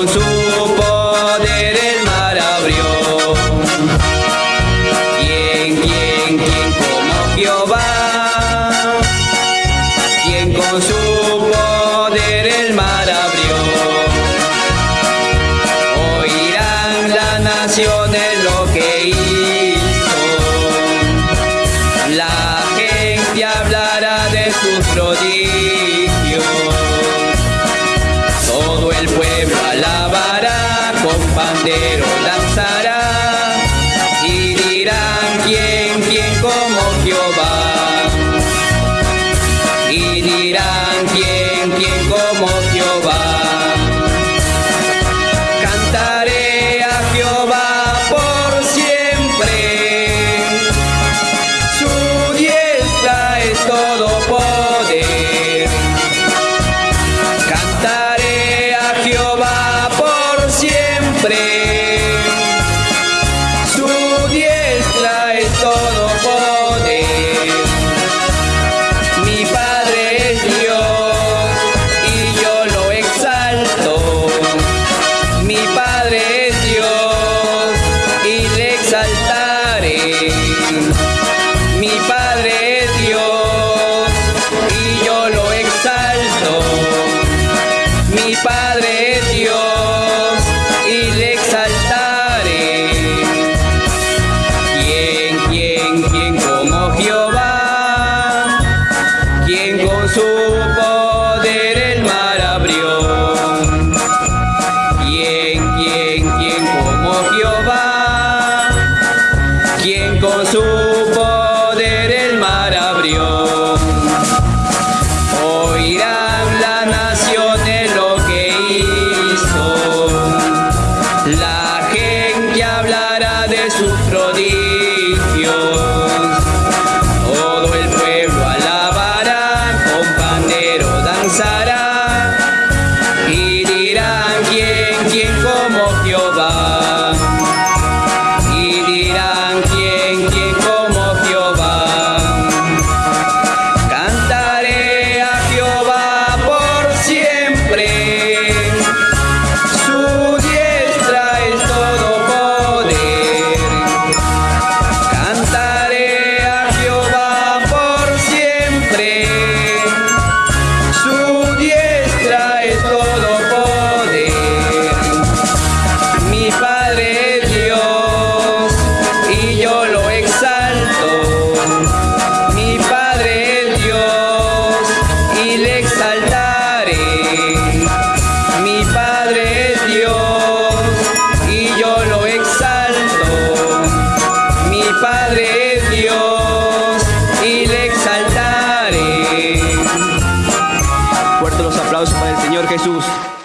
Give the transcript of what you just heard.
con su entero danzará y dirán quién, quién como Jehová. Y dirán quién, quién como Jehová. Señor Jesús.